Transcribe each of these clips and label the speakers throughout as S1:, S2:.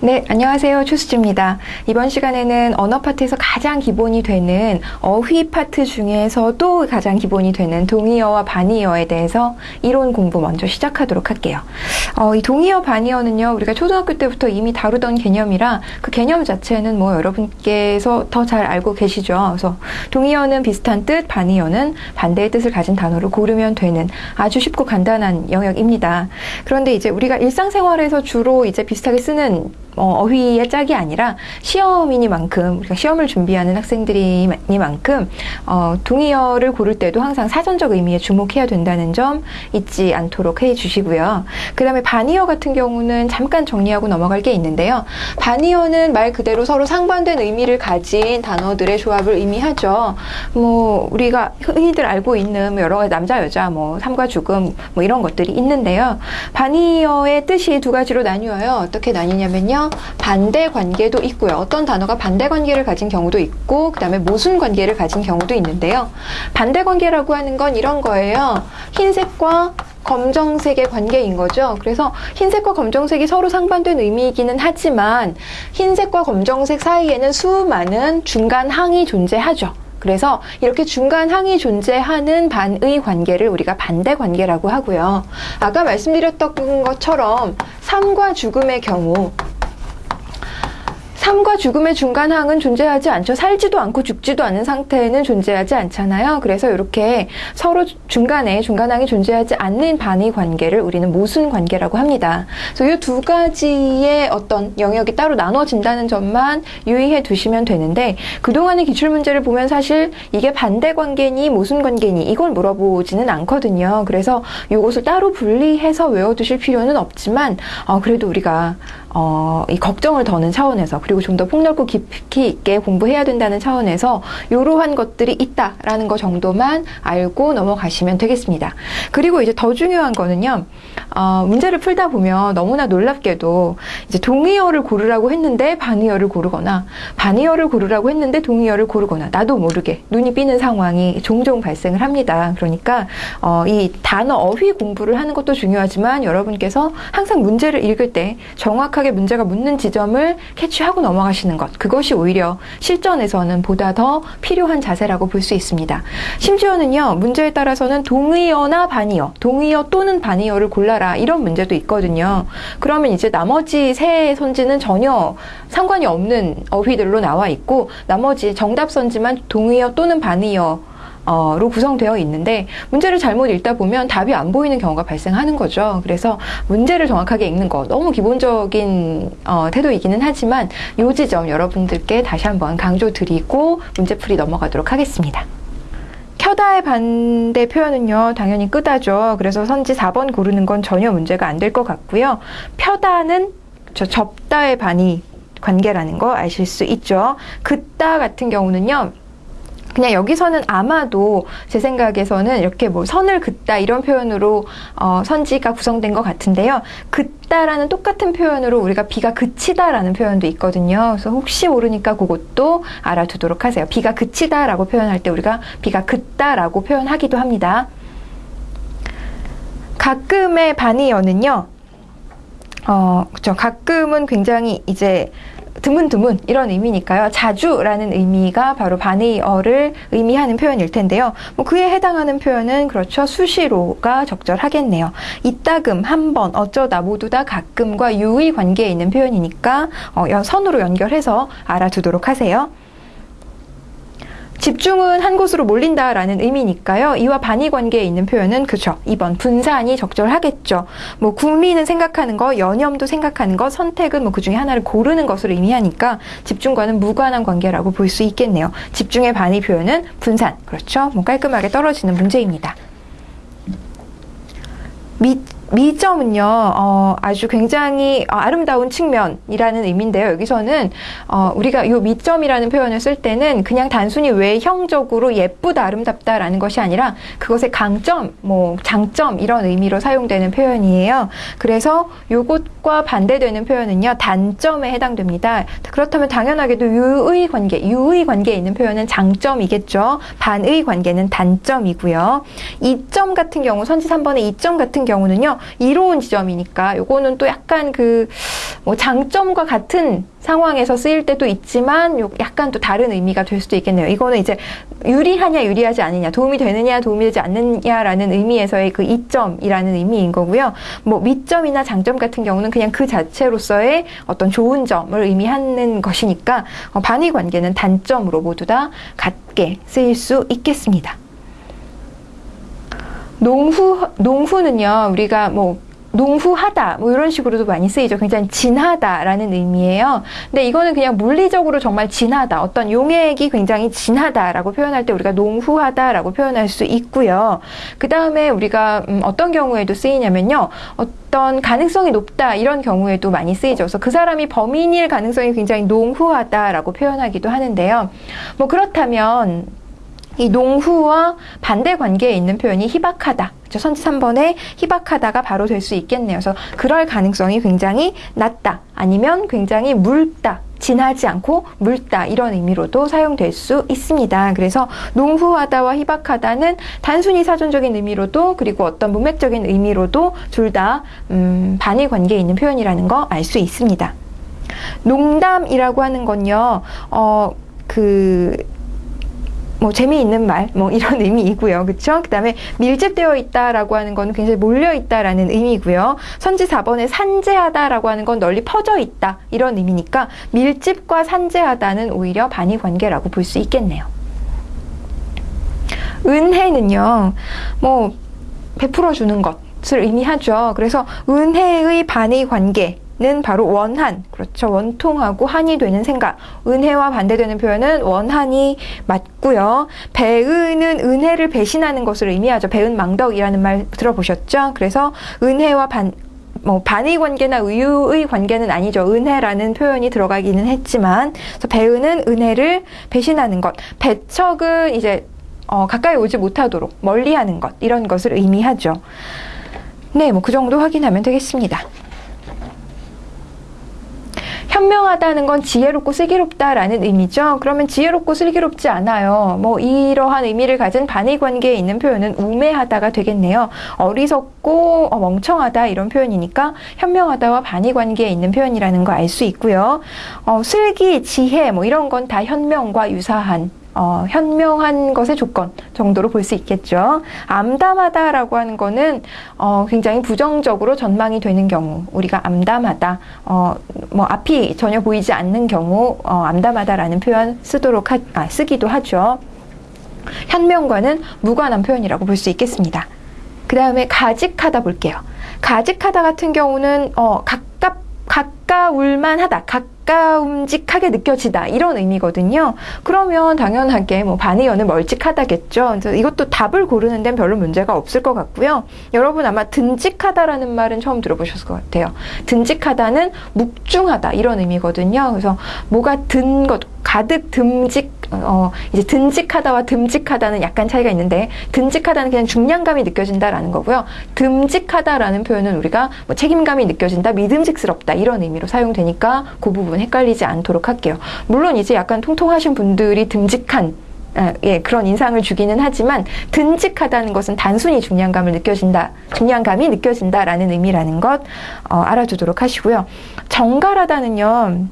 S1: 네, 안녕하세요. 추수지입니다. 이번 시간에는 언어 파트에서 가장 기본이 되는 어휘 파트 중에서도 가장 기본이 되는 동의어와 반의어에 대해서 이론 공부 먼저 시작하도록 할게요. 어, 이 동의어, 반의어는요, 우리가 초등학교 때부터 이미 다루던 개념이라 그 개념 자체는 뭐 여러분께서 더 잘 알고 계시죠. 그래서 동의어는 비슷한 뜻, 반의어는 반대의 뜻을 가진 단어를 고르면 되는 아주 쉽고 간단한 영역입니다. 그런데 이제 우리가 일상생활에서 주로 이제 비슷하게 쓰는 어, 휘의 짝이 아니라 시험이니만큼 우리가 시험을 준비하는 학생들이니만큼 어, 동의어를 고를 때도 항상 사전적 의미에 주목해야 된다는 점 잊지 않도록 해주시고요. 그 다음에 반의어 같은 경우는 잠깐 정리하고 넘어갈 게 있는데요. 반의어는 말 그대로 서로 상반된 의미를 가진 단어들의 조합을 의미하죠. 뭐 우리가 흔히들 알고 있는 뭐 여러 가지 남자 여자 뭐 삶과 죽음 뭐 이런 것들이 있는데요. 반의어의 뜻이 두 가지로 나뉘어요. 어떻게 나뉘냐면요. 반대 관계도 있고요. 어떤 단어가 반대 관계를 가진 경우도 있고 그 다음에 모순 관계를 가진 경우도 있는데요. 반대 관계라고 하는 건 이런 거예요. 흰색과 검정색의 관계인 거죠. 그래서 흰색과 검정색이 서로 상반된 의미이기는 하지만 흰색과 검정색 사이에는 수많은 중간 항이 존재하죠. 그래서 이렇게 중간 항이 존재하는 반의 관계를 우리가 반대 관계라고 하고요. 아까 말씀드렸던 것처럼 삶과 죽음의 경우 삶과 죽음의 중간항은 존재하지 않죠. 살지도 않고 죽지도 않은 상태는 존재하지 않잖아요. 그래서 이렇게 서로 중간에 중간항이 존재하지 않는 반의 관계를 우리는 모순 관계라고 합니다. 그래서 이 두 가지의 어떤 영역이 따로 나눠진다는 점만 유의해 두시면 되는데 그동안의 기출문제를 보면 사실 이게 반대 관계니 모순 관계니 이걸 물어보지는 않거든요. 그래서 이것을 따로 분리해서 외워두실 필요는 없지만 어, 그래도 우리가 어, 이 걱정을 더는 차원에서 그리고 좀 더 폭넓고 깊이 있게 공부해야 된다는 차원에서 이러한 것들이 있다라는 것 정도만 알고 넘어가시면 되겠습니다. 그리고 이제 더 중요한 거는요. 어, 문제를 풀다 보면 너무나 놀랍게도 이제 동의어를 고르라고 했는데 반의어를 고르거나 반의어를 고르라고 했는데 동의어를 고르거나 나도 모르게 눈이 삐는 상황이 종종 발생을 합니다. 그러니까 어, 이 단어 어휘 공부를 하는 것도 중요하지만 여러분께서 항상 문제를 읽을 때 정확한 정확하게 문제가 묻는 지점을 캐치하고 넘어가시는 것 그것이 오히려 실전에서는 보다 더 필요한 자세라고 볼 수 있습니다. 심지어는요 문제에 따라서는 동의어나 반의어 동의어 또는 반의어를 골라라 이런 문제도 있거든요. 그러면 이제 나머지 세 선지는 전혀 상관이 없는 어휘들로 나와 있고 나머지 정답 선지만 동의어 또는 반의어 로 구성되어 있는데 문제를 잘못 읽다 보면 답이 안 보이는 경우가 발생하는 거죠. 그래서 문제를 정확하게 읽는 거 너무 기본적인 어, 태도이기는 하지만 요 지점 여러분들께 다시 한번 강조드리고 문제풀이 넘어가도록 하겠습니다. 켜다의 반대 표현은요, 당연히 끄다죠. 그래서 선지 4번 고르는 건 전혀 문제가 안 될 것 같고요. 펴다는 저 접다의 반이 관계라는 거 아실 수 있죠. 그다 같은 경우는요, 그냥 여기서는 아마도 제 생각에서는 이렇게 뭐 선을 긋다 이런 표현으로 어, 선지가 구성된 것 같은데요. 긋다라는 똑같은 표현으로 우리가 비가 그치다라는 표현도 있거든요. 그래서 혹시 모르니까 그것도 알아두도록 하세요. 비가 그치다라고 표현할 때 우리가 비가 긋다라고 표현하기도 합니다. 가끔의 반의어는요. 어, 그쵸. 가끔은 굉장히 이제 드문드문 이런 의미니까요. 자주라는 의미가 바로 반의어를 의미하는 표현일 텐데요. 뭐 그에 해당하는 표현은 그렇죠. 수시로가 적절하겠네요. 이따금, 한 번, 어쩌다 모두 다 가끔과 유의 관계에 있는 표현이니까 어, 선으로 연결해서 알아두도록 하세요. 집중은 한 곳으로 몰린다라는 의미니까요. 이와 반의 관계에 있는 표현은 그죠. 2번 분산이 적절하겠죠. 뭐 국민은 생각하는 거, 연염도 생각하는 거, 선택은 뭐 그 중에 하나를 고르는 것으로 의미하니까 집중과는 무관한 관계라고 볼 수 있겠네요. 집중의 반의 표현은 분산. 그렇죠. 뭐 깔끔하게 떨어지는 문제입니다. 밑 미점은요, 어, 아주 굉장히 어, 아름다운 측면이라는 의미인데요. 여기서는 어, 우리가 이 미점이라는 표현을 쓸 때는 그냥 단순히 외형적으로 예쁘다, 아름답다라는 것이 아니라 그것의 강점, 뭐 장점 이런 의미로 사용되는 표현이에요. 그래서 요것과 반대되는 표현은요, 단점에 해당됩니다. 그렇다면 당연하게도 유의 관계, 유의 관계에 있는 표현은 장점이겠죠. 반의 관계는 단점이고요. 이점 같은 경우, 선지 3번의 이점 같은 경우는요, 이로운 지점이니까 요거는 또 약간 그 뭐 장점과 같은 상황에서 쓰일 때도 있지만 약간 또 다른 의미가 될 수도 있겠네요. 이거는 이제 유리하냐 유리하지 않느냐 도움이 되느냐 도움이 되지 않느냐라는 의미에서의 그 이점이라는 의미인 거고요. 뭐 미점이나 장점 같은 경우는 그냥 그 자체로서의 어떤 좋은 점을 의미하는 것이니까 어, 반의 관계는 단점으로 모두 다 같게 쓰일 수 있겠습니다. 농후 농후는요 우리가 뭐 농후하다 뭐 이런 식으로도 많이 쓰이죠. 굉장히 진하다라는 의미예요. 근데 이거는 그냥 물리적으로 정말 진하다. 어떤 용액이 굉장히 진하다라고 표현할 때 우리가 농후하다라고 표현할 수 있고요. 그 다음에 우리가 음 어떤 경우에도 쓰이냐면요. 어떤 가능성이 높다 이런 경우에도 많이 쓰이죠. 그래서 그 사람이 범인일 가능성이 굉장히 농후하다라고 표현하기도 하는데요. 뭐 그렇다면 이 농후와 반대 관계에 있는 표현이 희박하다. 그렇죠? 선지 3번에 희박하다가 바로 될 수 있겠네요. 그래서 그럴 가능성이 굉장히 낮다. 아니면 굉장히 묽다. 진하지 않고 묽다 이런 의미로도 사용될 수 있습니다. 그래서 농후하다와 희박하다는 단순히 사전적인 의미로도 그리고 어떤 문맥적인 의미로도 둘다 음, 반의 관계에 있는 표현이라는 거 알 수 있습니다. 농담이라고 하는 건요, 어, 그, 뭐 재미있는 말, 뭐 이런 의미이고요. 그쵸? 그 다음에 밀집되어 있다라고 하는 건 굉장히 몰려 있다라는 의미고요. 선지 4번에 산재하다라고 하는 건 널리 퍼져 있다. 이런 의미니까 밀집과 산재하다는 오히려 반의 관계라고 볼 수 있겠네요. 은혜는요, 뭐, 베풀어 주는 것을 의미하죠. 그래서 은혜의 반의 관계, 는 바로 원한, 그렇죠. 원통하고 한이 되는 생각. 은혜와 반대되는 표현은 원한이 맞고요. 배은은 은혜를 배신하는 것을 의미하죠. 배은 망덕이라는 말 들어보셨죠? 그래서 은혜와 반, 뭐 반의 관계나 의유의 관계는 아니죠. 은혜라는 표현이 들어가기는 했지만, 배은은 은혜를 배신하는 것. 배척은 이제 어, 가까이 오지 못하도록 멀리하는 것 이런 것을 의미하죠. 네, 뭐 그 정도 확인하면 되겠습니다. 현명하다는 건 지혜롭고 슬기롭다라는 의미죠. 그러면 지혜롭고 슬기롭지 않아요. 뭐 이러한 의미를 가진 반의 관계에 있는 표현은 우매하다가 되겠네요. 어리석고 어, 멍청하다 이런 표현이니까 현명하다와 반의 관계에 있는 표현이라는 거 알 수 있고요. 어, 슬기, 지혜 뭐 이런 건 다 현명과 유사한 어, 현명한 것의 조건 정도로 볼 수 있겠죠. 암담하다라고 하는 거는 어, 굉장히 부정적으로 전망이 되는 경우 우리가 암담하다, 어, 뭐 앞이 전혀 보이지 않는 경우 어, 암담하다라는 표현 쓰도록 하, 아, 쓰기도 하죠. 현명과는 무관한 표현이라고 볼 수 있겠습니다. 그 다음에 가직하다 볼게요. 가직하다 같은 경우는 어, 가깝 가까울만 하다. 가까움직하게 느껴지다. 이런 의미거든요. 그러면 당연하게 뭐 반의어는 멀찍하다겠죠. 그래서 이것도 답을 고르는 데는 별로 문제가 없을 것 같고요. 여러분 아마 든직하다라는 말은 처음 들어보셨을 것 같아요. 든직하다는 묵중하다. 이런 의미거든요. 그래서 뭐가 든 것, 가득 듬직 어, 이제 듬직하다와 듬직하다는 약간 차이가 있는데 듬직하다는 그냥 중량감이 느껴진다라는 거고요. 듬직하다라는 표현은 우리가 뭐 책임감이 느껴진다, 믿음직스럽다 이런 의미 로 사용되니까 그 부분 헷갈리지 않도록 할게요. 물론 이제 약간 통통하신 분들이 듬직한 아, 예, 그런 인상을 주기는 하지만 듬직하다는 것은 단순히 중량감을 느껴진다, 중량감이 느껴진다라는 의미라는 것 어, 알아두도록 하시고요. 정갈하다는요.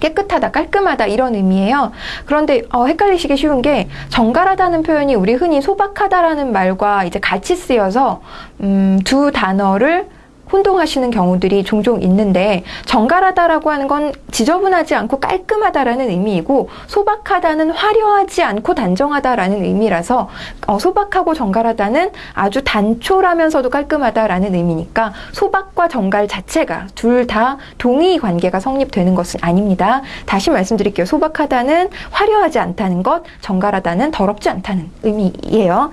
S1: 깨끗하다, 깔끔하다 이런 의미예요. 그런데 어, 헷갈리시기 쉬운 게 정갈하다는 표현이 우리 흔히 소박하다라는 말과 이제 같이 쓰여서 음, 두 단어를 혼동하시는 경우들이 종종 있는데 정갈하다라고 하는 건 지저분하지 않고 깔끔하다라는 의미이고 소박하다는 화려하지 않고 단정하다라는 의미라서 어, 소박하고 정갈하다는 아주 단촐하면서도 깔끔하다라는 의미니까 소박과 정갈 자체가 둘 다 동의 관계가 성립되는 것은 아닙니다. 다시 말씀드릴게요. 소박하다는 화려하지 않다는 것, 정갈하다는 더럽지 않다는 의미예요.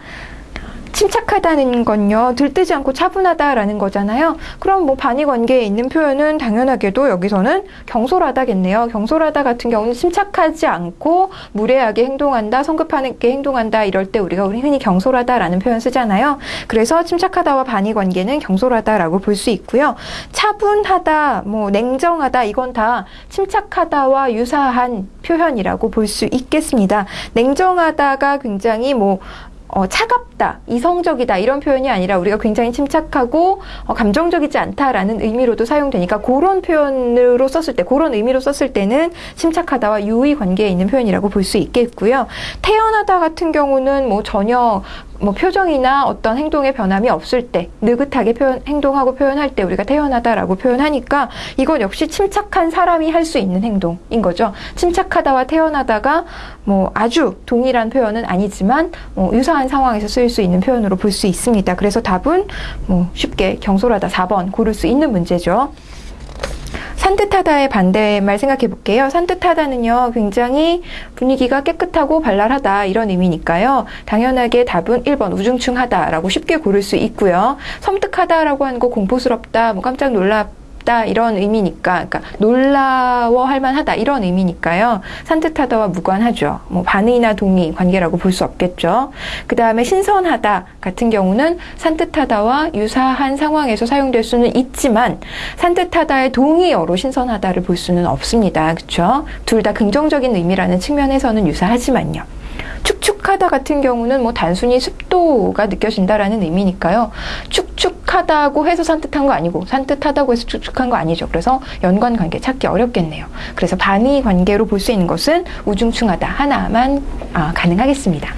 S1: 침착하다는 건요, 들뜨지 않고 차분하다라는 거잖아요. 그럼 뭐 반의 관계에 있는 표현은 당연하게도 여기서는 경솔하다겠네요. 경솔하다 같은 경우는 침착하지 않고 무례하게 행동한다, 성급하게 행동한다 이럴 때 우리가 흔히 경솔하다라는 표현 쓰잖아요. 그래서 침착하다와 반의 관계는 경솔하다라고 볼 수 있고요. 차분하다, 뭐 냉정하다 이건 다 침착하다와 유사한 표현이라고 볼 수 있겠습니다. 냉정하다가 굉장히 뭐 어, 차갑다, 이성적이다 이런 표현이 아니라 우리가 굉장히 침착하고 어, 감정적이지 않다라는 의미로도 사용되니까 그런 표현으로 썼을 때, 그런 의미로 썼을 때는 침착하다와 유의 관계에 있는 표현이라고 볼 수 있겠고요. 태어나다 같은 경우는 뭐 전혀 뭐 표정이나 어떤 행동의 변함이 없을 때 느긋하게 표현, 행동하고 표현할 때 우리가 태어나다라고 표현하니까 이건 역시 침착한 사람이 할 수 있는 행동인 거죠. 침착하다와 태어나다가 뭐 아주 동일한 표현은 아니지만 뭐 유사한 상황에서 쓰일 수 있는 표현으로 볼 수 있습니다. 그래서 답은 뭐 쉽게 경솔하다 4번 고를 수 있는 문제죠. 산뜻하다의 반대말 생각해 볼게요. 산뜻하다는요, 굉장히 분위기가 깨끗하고 발랄하다 이런 의미니까요. 당연하게 답은 1번 우중충하다라고 쉽게 고를 수 있고요. 섬뜩하다라고 하는 거 공포스럽다, 뭐 깜짝 놀랍 있다 이런 의미니까 그러니까 놀라워할 만하다 이런 의미니까요. 산뜻하다와 무관하죠. 뭐 반의나 동의 관계라고 볼 수 없겠죠. 그 다음에 신선하다 같은 경우는 산뜻하다와 유사한 상황에서 사용될 수는 있지만 산뜻하다의 동의어로 신선하다를 볼 수는 없습니다. 그렇죠? 둘 다 긍정적인 의미라는 측면에서는 유사하지만요. 축축하다 같은 경우는 뭐 단순히 습도가 느껴진다라는 의미니까요. 축축하다고 해서 산뜻한 거 아니고 산뜻하다고 해서 축축한 거 아니죠. 그래서 연관 관계 찾기 어렵겠네요. 그래서 반의 관계로 볼 수 있는 것은 우중충하다 하나만 아, 가능하겠습니다.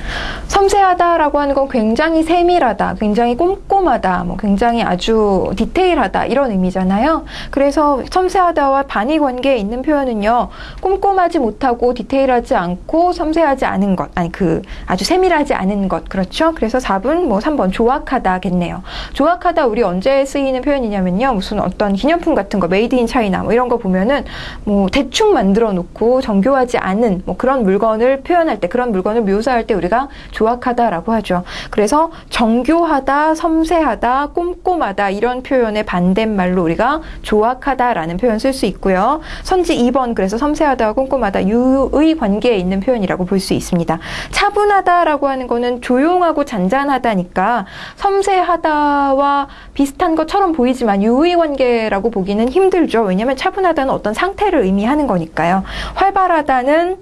S1: 섬세하다라고 하는 건 굉장히 세밀하다, 굉장히 꼼꼼하다, 뭐 굉장히 아주 디테일하다 이런 의미잖아요. 그래서 섬세하다와 반의 관계에 있는 표현은요. 꼼꼼하지 못하고 디테일하지 않고 섬세하지 않은 것, 아니 그 아주 세밀하지 않은 것 그렇죠? 그래서 4분 뭐 3번 조악하다겠네요. 조악하다 우리 언제 쓰이는 표현이냐면요. 무슨 어떤 기념품 같은 거 made in China 뭐 이런 거 보면은 뭐 대충 만들어 놓고 정교하지 않은 뭐 그런 물건을 표현할 때 그런 물건을 묘사할 때 우리가 조악하다라고 하죠. 그래서 정교하다, 섬세하다, 꼼꼼하다 이런 표현의 반대말로 우리가 조악하다라는 표현 쓸 수 있고요. 선지 2번 그래서 섬세하다와 꼼꼼하다 유의 관계에 있는 표현이라고 볼 수 있습니다. 차분하다라고 하는 거는 조용하고 잔잔하다니까 섬세하다와 비슷한 것처럼 보이지만 유의 관계라고 보기는 힘들죠. 왜냐하면 차분하다는 어떤 상태를 의미하는 거니까요. 활발하다는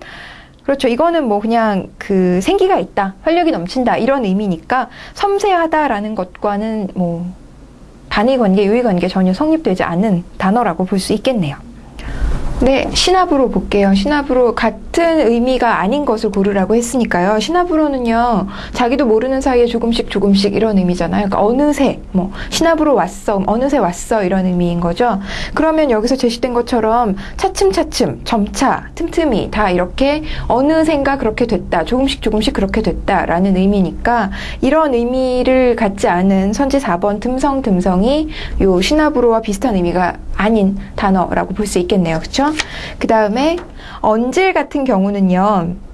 S1: 그렇죠. 이거는 뭐 그냥 그 생기가 있다, 활력이 넘친다 이런 의미니까 섬세하다라는 것과는 뭐 단위 관계, 유의 관계 전혀 성립되지 않은 단어라고 볼 수 있겠네요. 네, 시나브로 볼게요. 시나브로 같은 의미가 아닌 것을 고르라고 했으니까요. 시나브로는요, 자기도 모르는 사이에 조금씩 조금씩 이런 의미잖아요. 그러니까 어느새, 뭐, 시나브로 왔어, 어느새 왔어, 이런 의미인 거죠. 그러면 여기서 제시된 것처럼 차츰차츰, 점차, 틈틈이 다 이렇게 어느샌가 그렇게 됐다, 조금씩 조금씩 그렇게 됐다라는 의미니까 이런 의미를 갖지 않은 선지 4번 듬성 듬성이 요 시나브로와 비슷한 의미가 아닌 단어라고 볼 수 있겠네요. 그쵸? 그 다음에 언질 같은 경우는요.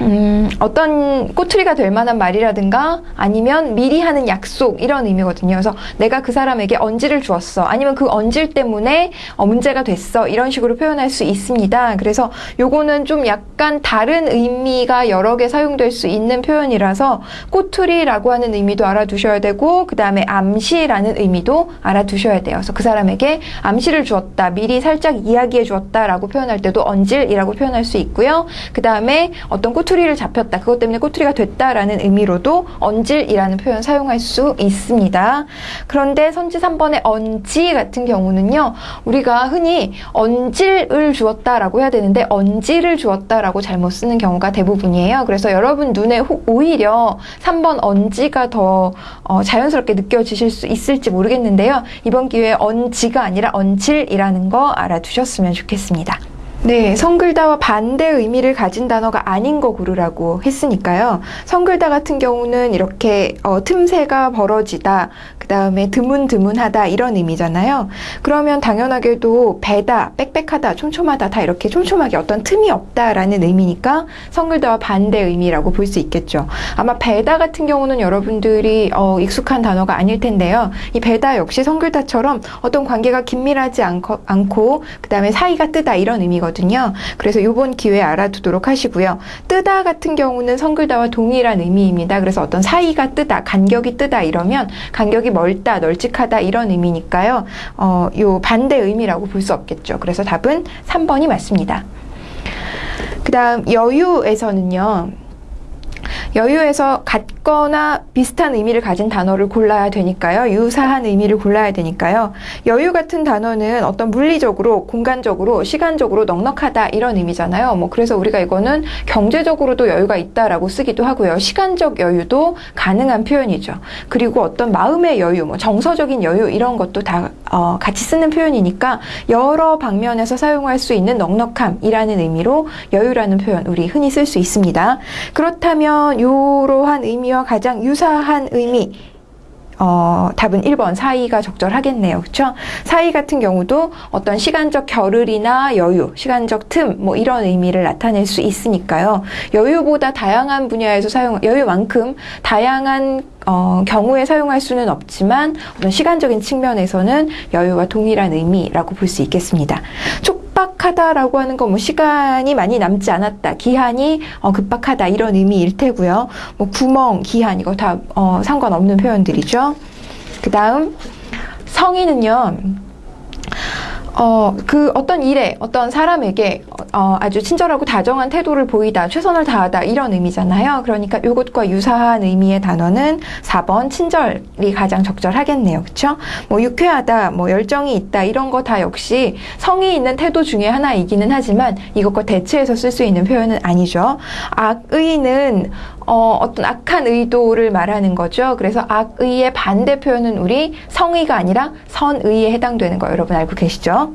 S1: 음, 어떤 꼬투리가 될 만한 말이라든가 아니면 미리 하는 약속 이런 의미거든요. 그래서 내가 그 사람에게 언지를 주었어. 아니면 그 언질 때문에 어, 문제가 됐어. 이런 식으로 표현할 수 있습니다. 그래서 요거는 좀 약간 다른 의미가 여러 개 사용될 수 있는 표현이라서 꼬투리라고 하는 의미도 알아두셔야 되고 그 다음에 암시라는 의미도 알아두셔야 돼요. 그래서 그 사람에게 암시를 주었다. 미리 살짝 이야기해 주었다라고 표현할 때도 언질이라고 표현할 수 있고요. 그 다음에 어떤 꼬 꼬투리를 잡혔다. 그것 때문에 꼬투리가 됐다라는 의미로도 언질이라는 표현 사용할 수 있습니다. 그런데 선지 3번의 언지 같은 경우는요. 우리가 흔히 언질을 주었다라고 해야 되는데 언지를 주었다라고 잘못 쓰는 경우가 대부분이에요. 그래서 여러분 눈에 오히려 3번 언지가 더 어, 자연스럽게 느껴지실 수 있을지 모르겠는데요. 이번 기회에 언지가 아니라 언질이라는 거 알아두셨으면 좋겠습니다. 네, 성글다와 반대 의미를 가진 단어가 아닌 거 고르라고 했으니까요. 성글다 같은 경우는 이렇게 어, 틈새가 벌어지다, 그 다음에 드문드문하다 이런 의미잖아요. 그러면 당연하게도 배다, 빽빽하다, 촘촘하다 다 이렇게 촘촘하게 어떤 틈이 없다라는 의미니까 성글다와 반대 의미라고 볼 수 있겠죠. 아마 배다 같은 경우는 여러분들이 어, 익숙한 단어가 아닐 텐데요. 이 배다 역시 성글다처럼 어떤 관계가 긴밀하지 않고, 않고 그 다음에 사이가 뜨다 이런 의미거든요. 그래서 이번 기회에 알아두도록 하시고요. 뜨다 같은 경우는 성글다와 동일한 의미입니다. 그래서 어떤 사이가 뜨다, 간격이 뜨다 이러면 간격이 멀다, 널찍하다 이런 의미니까요. 어, 요 반대 의미라고 볼 수 없겠죠. 그래서 답은 3번이 맞습니다. 그 다음 여유에서는요. 여유에서 같거나 비슷한 의미를 가진 단어를 골라야 되니까요. 유사한 의미를 골라야 되니까요. 여유 같은 단어는 어떤 물리적으로, 공간적으로, 시간적으로 넉넉하다 이런 의미잖아요. 뭐 그래서 우리가 이거는 경제적으로도 여유가 있다라고 쓰기도 하고요. 시간적 여유도 가능한 표현이죠. 그리고 어떤 마음의 여유, 뭐 정서적인 여유 이런 것도 다 어, 같이 쓰는 표현이니까 여러 방면에서 사용할 수 있는 넉넉함이라는 의미로 여유라는 표현 우리 흔히 쓸 수 있습니다. 그렇다면 이러한 의미와 가장 유사한 의미 어, 답은 1번 사이가 적절하겠네요. 그렇죠? 사이 같은 경우도 어떤 시간적 겨를이나 여유, 시간적 틈 뭐 이런 의미를 나타낼 수 있으니까요. 여유보다 다양한 분야에서 사용 여유만큼 다양한 어, 경우에 사용할 수는 없지만 어떤 시간적인 측면에서는 여유와 동일한 의미라고 볼 수 있겠습니다. 촉 박하다라고 하는 건 뭐 시간이 많이 남지 않았다, 기한이 어, 급박하다 이런 의미일 테고요. 뭐 구멍, 기한 이거 다 어, 상관없는 표현들이죠. 그 다음 성인은요. 어, 그 어떤 일에, 어떤 사람에게 어, 아주 친절하고 다정한 태도를 보이다, 최선을 다하다 이런 의미잖아요. 그러니까 이것과 유사한 의미의 단어는 4번 친절이 가장 적절하겠네요. 그렇죠? 뭐 유쾌하다, 뭐 열정이 있다 이런 거 다 역시 성이 있는 태도 중에 하나이기는 하지만 이것과 대체해서 쓸 수 있는 표현은 아니죠. 악의는 어, 어떤 악한 의도를 말하는 거죠. 그래서 악의의 반대 표현은 우리 성의가 아니라 선의에 해당되는 거 여러분 알고 계시죠?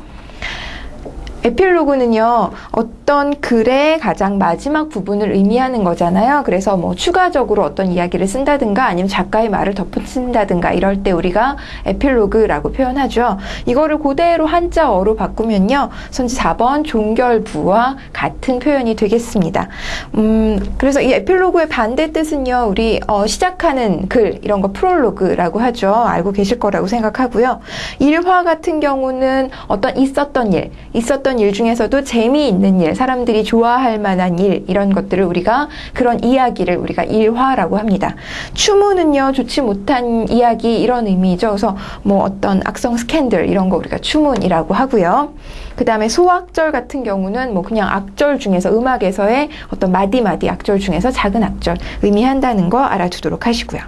S1: 에필로그는요, 어떤 글의 가장 마지막 부분을 의미하는 거잖아요. 그래서 뭐 추가적으로 어떤 이야기를 쓴다든가 아니면 작가의 말을 덧붙인다든가 이럴 때 우리가 에필로그라고 표현하죠. 이거를 그대로 한자어로 바꾸면요, 선지 4번 종결부와 같은 표현이 되겠습니다. 음, 그래서 이 에필로그의 반대 뜻은요, 우리 어, 시작하는 글, 이런 거 프롤로그라고 하죠. 알고 계실 거라고 생각하고요. 일화 같은 경우는 어떤 있었던 일, 있었던 있었던 일 중에서도 재미있는 일, 사람들이 좋아할 만한 일, 이런 것들을 우리가 그런 이야기를 우리가 일화라고 합니다. 추문은요, 좋지 못한 이야기, 이런 의미죠. 그래서 뭐 어떤 악성 스캔들, 이런 거 우리가 추문이라고 하고요. 그 다음에 소악절 같은 경우는 뭐 그냥 악절 중에서 음악에서의 어떤 마디마디 악절 중에서 작은 악절 의미한다는 거 알아두도록 하시고요.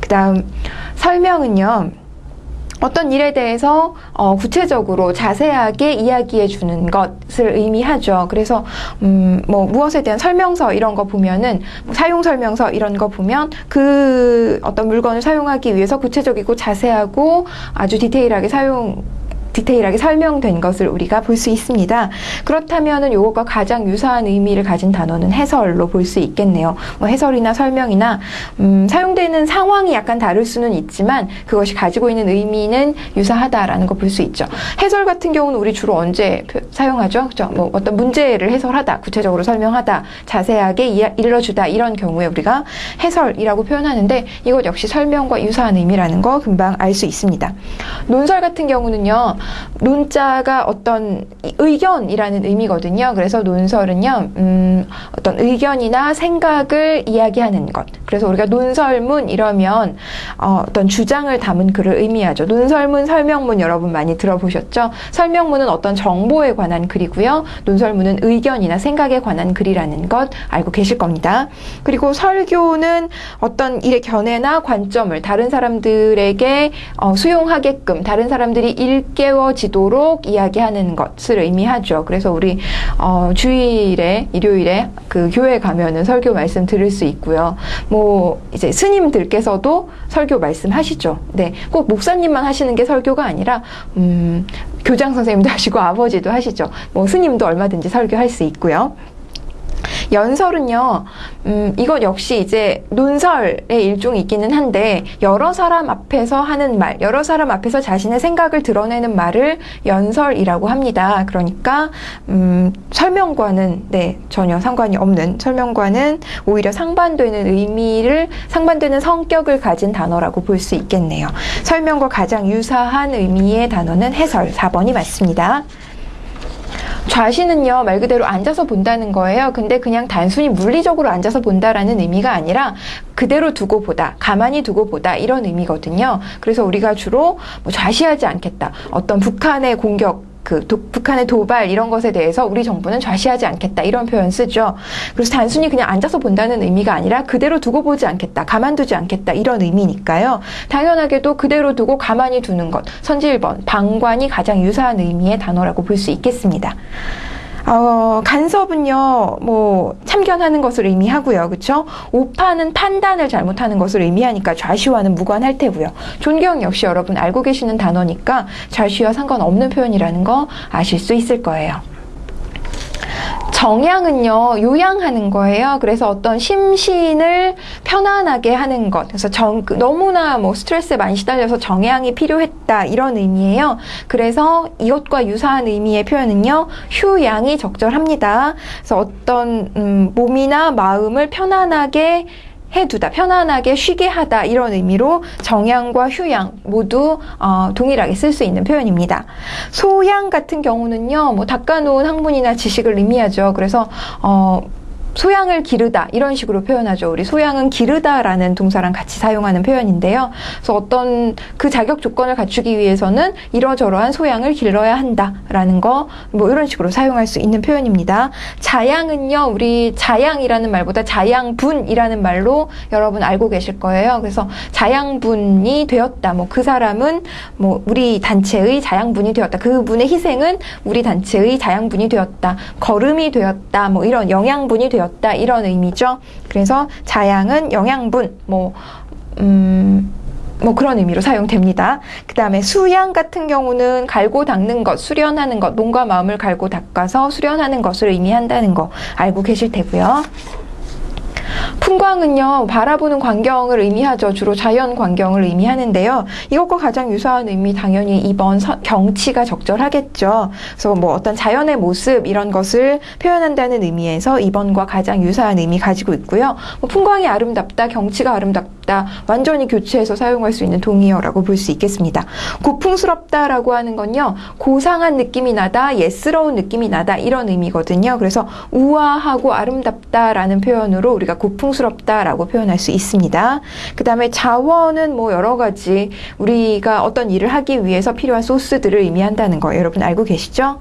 S1: 그 다음 설명은요. 어떤 일에 대해서 어, 구체적으로 자세하게 이야기해 주는 것을 의미하죠. 그래서 음, 뭐 무엇에 대한 설명서 이런 거 보면은 뭐 사용 설명서 이런 거 보면 그 어떤 물건을 사용하기 위해서 구체적이고 자세하고 아주 디테일하게 사용 디테일하게 설명된 것을 우리가 볼 수 있습니다. 그렇다면 은 이것과 가장 유사한 의미를 가진 단어는 해설로 볼 수 있겠네요. 뭐 해설이나 설명이나 음, 사용되는 상황이 약간 다를 수는 있지만 그것이 가지고 있는 의미는 유사하다라는 거 볼 수 있죠. 해설 같은 경우는 우리 주로 언제 사용하죠? 그죠? 뭐 어떤 문제를 해설하다, 구체적으로 설명하다, 자세하게 일러주다 이런 경우에 우리가 해설이라고 표현하는데 이것 역시 설명과 유사한 의미라는 거 금방 알 수 있습니다. 논설 같은 경우는요. 논자가 어떤 의견이라는 의미거든요. 그래서 논설은요, 음, 어떤 의견이나 생각을 이야기하는 것. 그래서 우리가 논설문 이러면 어, 어떤 주장을 담은 글을 의미하죠. 논설문, 설명문 여러분 많이 들어보셨죠? 설명문은 어떤 정보에 관한 글이고요. 논설문은 의견이나 생각에 관한 글이라는 것 알고 계실 겁니다. 그리고 설교는 어떤 일의 견해나 관점을 다른 사람들에게 어, 수용하게끔 다른 사람들이 읽게 세워지도록 이야기하는 것을 의미하죠. 그래서 우리 어, 주일에 일요일에 그 교회 가면은 설교 말씀 들을 수 있고요. 뭐 이제 스님들께서도 설교 말씀하시죠. 네, 꼭 목사님만 하시는 게 설교가 아니라 음, 교장 선생님도 하시고 아버지도 하시죠. 뭐 스님도 얼마든지 설교할 수 있고요. 연설은요, 음, 이것 역시 이제 논설의 일종이 있기는 한데, 여러 사람 앞에서 하는 말, 여러 사람 앞에서 자신의 생각을 드러내는 말을 연설이라고 합니다. 그러니까, 음, 설명과는, 네, 전혀 상관이 없는, 설명과는 오히려 상반되는 의미를, 상반되는 성격을 가진 단어라고 볼 수 있겠네요. 설명과 가장 유사한 의미의 단어는 해설, 4번이 맞습니다. 좌시는요, 말 그대로 앉아서 본다는 거예요. 근데 그냥 단순히 물리적으로 앉아서 본다라는 의미가 아니라 그대로 두고 보다, 가만히 두고 보다 이런 의미거든요. 그래서 우리가 주로 뭐 좌시하지 않겠다. 어떤 북한의 공격 그 도, 북한의 도발 이런 것에 대해서 우리 정부는 좌시하지 않겠다 이런 표현 쓰죠. 그래서 단순히 그냥 앉아서 본다는 의미가 아니라 그대로 두고 보지 않겠다, 가만두지 않겠다 이런 의미니까요. 당연하게도 그대로 두고 가만히 두는 것, 선질번, 방관이 가장 유사한 의미의 단어라고 볼 수 있겠습니다. 어, 간섭은요, 뭐, 참견하는 것을 의미하고요. 그쵸? 오파는 판단을 잘못하는 것을 의미하니까 좌시와는 무관할 테고요. 존경 역시 여러분 알고 계시는 단어니까 좌시와 상관없는 표현이라는 거 아실 수 있을 거예요. 정양은요, 요양하는 거예요. 그래서 어떤 심신을 편안하게 하는 것. 그래서 정, 너무나 뭐 스트레스에 많이 시달려서 정양이 필요했다. 이런 의미예요. 그래서 이것과 유사한 의미의 표현은요, 휴양이 적절합니다. 그래서 어떤, 음, 몸이나 마음을 편안하게 해두다, 편안하게 쉬게 하다 이런 의미로 정양과 휴양 모두 어, 동일하게 쓸 수 있는 표현입니다. 소양 같은 경우는요, 뭐 닦아놓은 학문이나 지식을 의미하죠. 그래서 어, 소양을 기르다 이런 식으로 표현하죠. 우리 소양은 기르다라는 동사랑 같이 사용하는 표현인데요. 그래서 어떤 그 자격 조건을 갖추기 위해서는 이러저러한 소양을 길러야 한다라는 거 뭐 이런 식으로 사용할 수 있는 표현입니다. 자양은요. 우리 자양이라는 말보다 자양분이라는 말로 여러분 알고 계실 거예요. 그래서 자양분이 되었다. 뭐 그 사람은 뭐 우리 단체의 자양분이 되었다. 그분의 희생은 우리 단체의 자양분이 되었다. 걸음이 되었다. 뭐 이런 영양분이 되었다. 되었다 이런 의미죠. 그래서 자양은 영양분 뭐 음. 뭐 그런 의미로 사용됩니다. 그 다음에 수양 같은 경우는 갈고 닦는 것, 수련하는 것, 몸과 마음을 갈고 닦아서 수련하는 것을 의미한다는 거 알고 계실 테고요. 풍광은요, 바라보는 광경을 의미하죠. 주로 자연 광경을 의미하는데요. 이것과 가장 유사한 의미 당연히 2번 서, 경치가 적절하겠죠. 그래서 뭐 어떤 자연의 모습 이런 것을 표현한다는 의미에서 2번과 가장 유사한 의미 가지고 있고요. 뭐 풍광이 아름답다, 경치가 아름답다, 완전히 교체해서 사용할 수 있는 동의어라고 볼 수 있겠습니다. 고풍스럽다라고 하는 건요, 고상한 느낌이 나다, 예스러운 느낌이 나다 이런 의미거든요. 그래서 우아하고 아름답다라는 표현으로 우리가 고풍 스럽다라고 표현할 수 있습니다. 그 다음에 자원은 뭐 여러 가지 우리가 어떤 일을 하기 위해서 필요한 소스들을 의미한다는 거 여러분 알고 계시죠?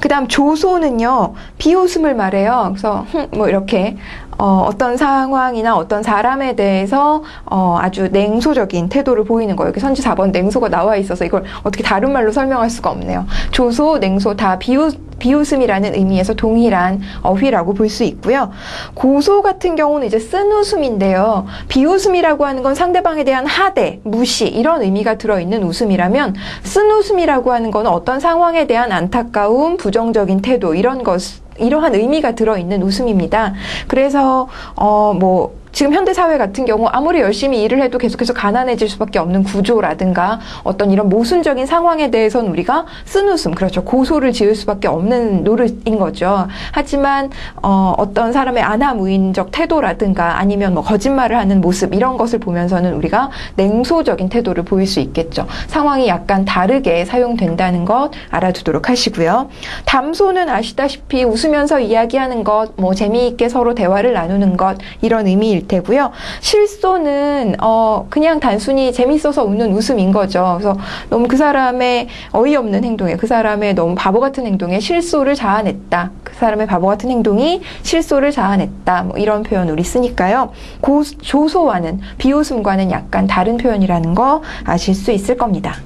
S1: 그 다음 조소는요, 비웃음을 말해요. 그래서, 뭐, 이렇게, 어, 어떤 상황이나 어떤 사람에 대해서 어, 아주 냉소적인 태도를 보이는 거예요. 여기 선지 4번 냉소가 나와 있어서 이걸 어떻게 다른 말로 설명할 수가 없네요. 조소, 냉소 다 비웃 비웃음이라는 의미에서 동일한 어휘라고 볼 수 있고요. 고소 같은 경우는 이제 쓴웃음인데요. 비웃음이라고 하는 건 상대방에 대한 하대, 무시 이런 의미가 들어있는 웃음이라면 쓴웃음이라고 하는 건 어떤 상황에 대한 안타까움, 부정적인 태도 이런 것 이러한 의미가 들어있는 웃음입니다. 그래서 어뭐 지금 현대 사회 같은 경우 아무리 열심히 일을 해도 계속해서 가난해질 수밖에 없는 구조라든가 어떤 이런 모순적인 상황에 대해서는 우리가 쓴웃음 그렇죠 고소를 지을 수밖에 없는 노릇인 거죠. 하지만 어, 어떤 사람의 아나무인적 태도라든가 아니면 뭐 거짓말을 하는 모습 이런 것을 보면서는 우리가 냉소적인 태도를 보일 수 있겠죠. 상황이 약간 다르게 사용된다는 것 알아두도록 하시고요. 담소는 아시다시피 웃으면서 이야기하는 것, 뭐 재미있게 서로 대화를 나누는 것 이런 의미일 테고요. 실소는 어 그냥 단순히 재밌어서 웃는 웃음인 거죠. 그래서 너무 그 사람의 어이없는 행동에 그 사람의 너무 바보 같은 행동에 실소를 자아냈다. 그 사람의 바보 같은 행동이 실소를 자아냈다. 뭐 이런 표현 우리 쓰니까요. 고, 조소와는 비웃음과는 약간 다른 표현이라는 거 아실 수 있을 겁니다.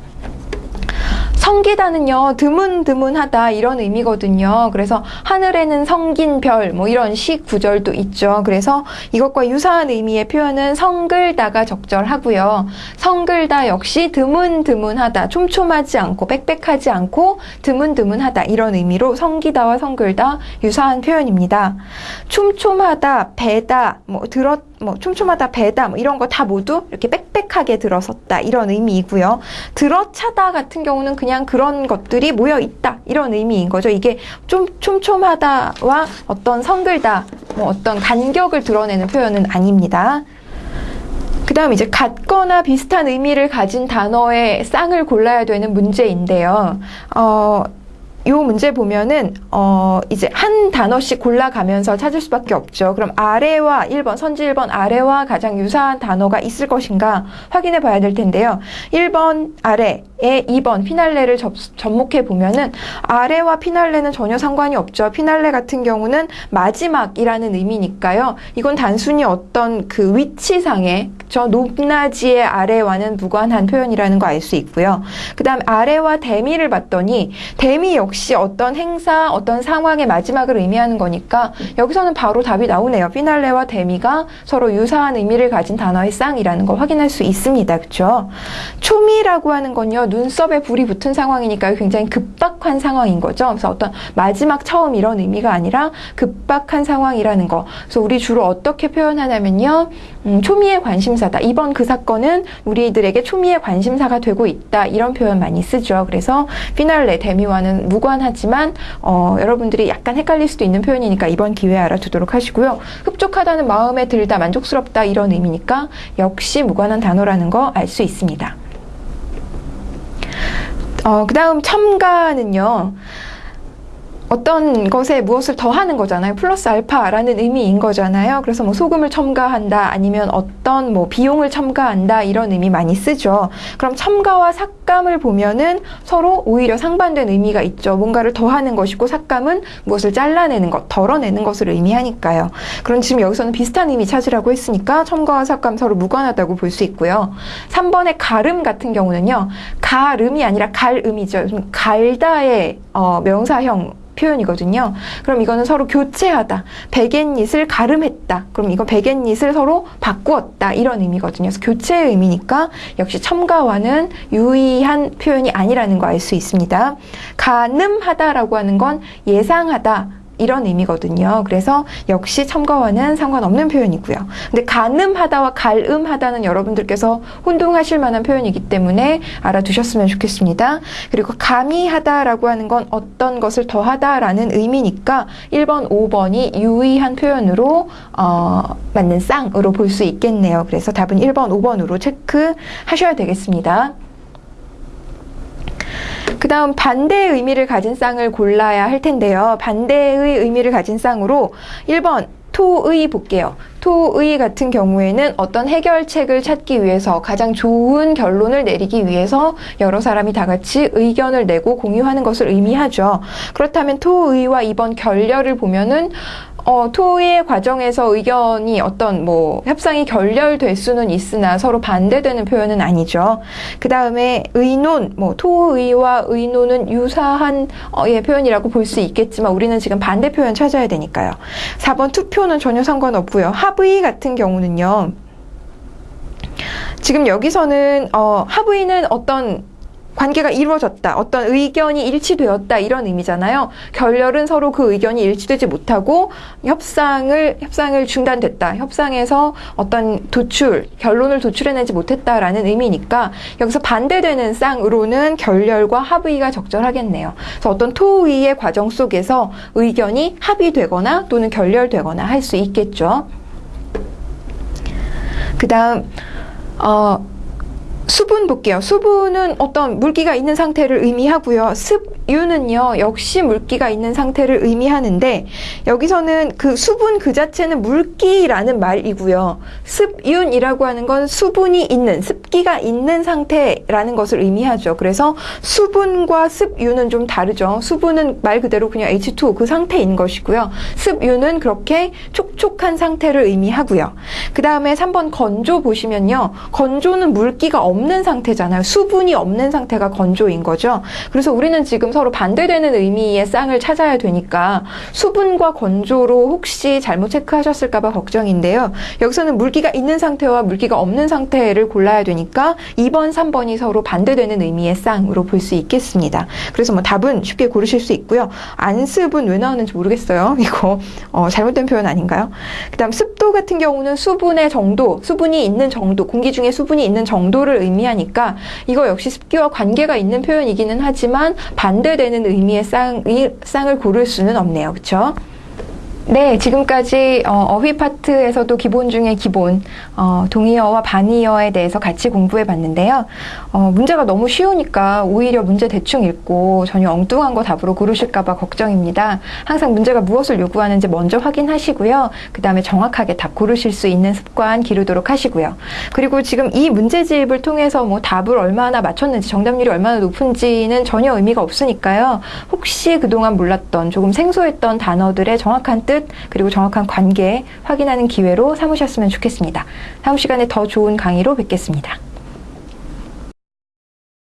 S1: 성기다는요, 드문드문하다 이런 의미거든요. 그래서 하늘에는 성긴 별 뭐 이런 시 구절도 있죠. 그래서 이것과 유사한 의미의 표현은 성글다가 적절하고요. 성글다 역시 드문드문하다, 촘촘하지 않고 빽빽하지 않고 드문드문하다 이런 의미로 성기다와 성글다 유사한 표현입니다. 촘촘하다, 배다, 뭐 들었 뭐 촘촘하다, 배다 뭐 이런 거 다 모두 이렇게 빽빽하게 들어섰다 이런 의미이고요. 들어차다 같은 경우는 그냥 그런 것들이 모여 있다 이런 의미인 거죠. 이게 좀 촘촘하다와 어떤 성글다, 뭐 어떤 간격을 드러내는 표현은 아닙니다. 그 다음 이제 같거나 비슷한 의미를 가진 단어의 쌍을 골라야 되는 문제인데요. 어, 요 문제 보면은 어 이제 한 단어씩 골라가면서 찾을 수밖에 없죠. 그럼 아래와 1번 선지 1번 아래와 가장 유사한 단어가 있을 것인가 확인해 봐야 될 텐데요. 1번 아래 의 2번 피날레를 접, 접목해 보면은 아래와 피날레는 전혀 상관이 없죠. 피날레 같은 경우는 마지막이라는 의미니까요. 이건 단순히 어떤 그 위치상의 저 높낮이의 아래와는 무관한 표현이라는 거 알 수 있고요. 그 다음 아래와 대미를 봤더니 대미 역시 어떤 행사, 어떤 상황의 마지막을 의미하는 거니까 여기서는 바로 답이 나오네요. 피날레와 대미가 서로 유사한 의미를 가진 단어의 쌍이라는 걸 확인할 수 있습니다. 그렇죠? 초미라고 하는 건요. 눈썹에 불이 붙은 상황이니까 굉장히 급박한 상황인 거죠. 그래서 어떤 마지막 처음 이런 의미가 아니라 급박한 상황이라는 거. 그래서 우리 주로 어떻게 표현하냐면요. 음, 초미의 관심사다. 이번 그 사건은 우리들에게 초미의 관심사가 되고 있다. 이런 표현 많이 쓰죠. 그래서 피날레, 데미와는 무관하지만 어, 여러분들이 약간 헷갈릴 수도 있는 표현이니까 이번 기회에 알아두도록 하시고요. 흡족하다는 마음에 들다, 만족스럽다 이런 의미니까 역시 무관한 단어라는 거 알 수 있습니다. 어, 그 다음 첨가는요. 어떤 것에 무엇을 더하는 거잖아요. 플러스 알파라는 의미인 거잖아요. 그래서 뭐 소금을 첨가한다 아니면 어떤 뭐 비용을 첨가한다 이런 의미 많이 쓰죠. 그럼 첨가와 삭감을 보면은 서로 오히려 상반된 의미가 있죠. 뭔가를 더하는 것이고 삭감은 무엇을 잘라내는 것, 덜어내는 것을 의미하니까요. 그럼 지금 여기서는 비슷한 의미 찾으라고 했으니까 첨가와 삭감 서로 무관하다고 볼 수 있고요. 3번의 가름 같은 경우는요. 가름이 아니라 갈음이죠. 갈다의 어, 명사형 표현이거든요. 그럼 이거는 서로 교체하다. 백엔닛을 가름했다. 그럼 이거 백엔닛을 서로 바꾸었다. 이런 의미거든요. 그래서 교체의 의미니까 역시 첨가와는 유의한 표현이 아니라는 거 알 수 있습니다. 가늠하다라고 하는 건 예상하다. 이런 의미거든요. 그래서 역시 첨가와는 상관없는 표현이고요. 근데 가늠하다와 갈음하다는 여러분들께서 혼동하실 만한 표현이기 때문에 알아두셨으면 좋겠습니다. 그리고 가미하다라고 하는 건 어떤 것을 더하다라는 의미니까 1번, 5번이 유의한 표현으로 어, 맞는 쌍으로 볼 수 있겠네요. 그래서 답은 1번, 5번으로 체크하셔야 되겠습니다. 그 다음 반대의 의미를 가진 쌍을 골라야 할 텐데요. 반대의 의미를 가진 쌍으로 1번 토의 볼게요. 토의 같은 경우에는 어떤 해결책을 찾기 위해서 가장 좋은 결론을 내리기 위해서 여러 사람이 다 같이 의견을 내고 공유하는 것을 의미하죠. 그렇다면 토의와 이번 결렬을 보면은 어, 토의 과정에서 의견이 어떤 뭐 협상이 결렬될 수는 있으나 서로 반대되는 표현은 아니죠. 그 다음에 의논, 뭐 토의와 의논은 유사한 어, 예, 표현이라고 볼 수 있겠지만 우리는 지금 반대 표현 찾아야 되니까요. 4번 투표는 전혀 상관없고요. 합의 같은 경우는요. 지금 여기서는 어, 합의는 어떤 관계가 이루어졌다. 어떤 의견이 일치되었다. 이런 의미잖아요. 결렬은 서로 그 의견이 일치되지 못하고 협상을, 협상을 중단됐다. 협상에서 어떤 도출, 결론을 도출해내지 못했다라는 의미니까 여기서 반대되는 쌍으로는 결렬과 합의가 적절하겠네요. 그래서 어떤 토의의 과정 속에서 의견이 합의되거나 또는 결렬되거나 할 수 있겠죠. 그 다음, 어, 수분 볼게요. 수분은 어떤 물기가 있는 상태를 의미하고요. 습 유는요, 역시 물기가 있는 상태를 의미하는데, 여기서는 그 수분 그 자체는 물기라는 말이고요. 습윤이라고 하는 건 수분이 있는, 습기가 있는 상태라는 것을 의미하죠. 그래서 수분과 습유는 좀 다르죠. 수분은 말 그대로 그냥 H2O 그 상태인 것이고요. 습유는 그렇게 촉촉한 상태를 의미하고요. 그 다음에 3번 건조 보시면요. 건조는 물기가 없는 상태잖아요. 수분이 없는 상태가 건조인 거죠. 그래서 우리는 지금 서로 반대되는 의미의 쌍을 찾아야 되니까 수분과 건조로 혹시 잘못 체크하셨을까 봐 걱정인데요. 여기서는 물기가 있는 상태와 물기가 없는 상태를 골라야 되니까 2번, 3번이 서로 반대되는 의미의 쌍으로 볼 수 있겠습니다. 그래서 뭐 답은 쉽게 고르실 수 있고요. 안습은 왜 나오는지 모르겠어요. 이거 어, 잘못된 표현 아닌가요? 그 다음 습도 같은 경우는 수분의 정도, 수분이 있는 정도, 공기 중에 수분이 있는 정도를 의미 의미하니까 이거 역시 습기와 관계가 있는 표현이기는 하지만 반 대되는 의미의 쌍, 쌍을 고를 수는 없네요. 그렇죠? 네, 지금까지 어, 휘 파트에서도 기본 중에 기본 어, 동의어와 반의어에 대해서 같이 공부해 봤는데요. 어, 문제가 너무 쉬우니까 오히려 문제 대충 읽고 전혀 엉뚱한 거 답으로 고르실까봐 걱정입니다. 항상 문제가 무엇을 요구하는지 먼저 확인하시고요. 그 다음에 정확하게 답 고르실 수 있는 습관 기르도록 하시고요. 그리고 지금 이 문제집을 통해서 뭐 답을 얼마나 맞췄는지 정답률이 얼마나 높은지는 전혀 의미가 없으니까요. 혹시 그동안 몰랐던 조금 생소했던 단어들의 정확한 뜻 그리고 정확한 관계 확인하는 기회로 삼으셨으면 좋겠습니다. 다음 시간에 더 좋은 강의로 뵙겠습니다.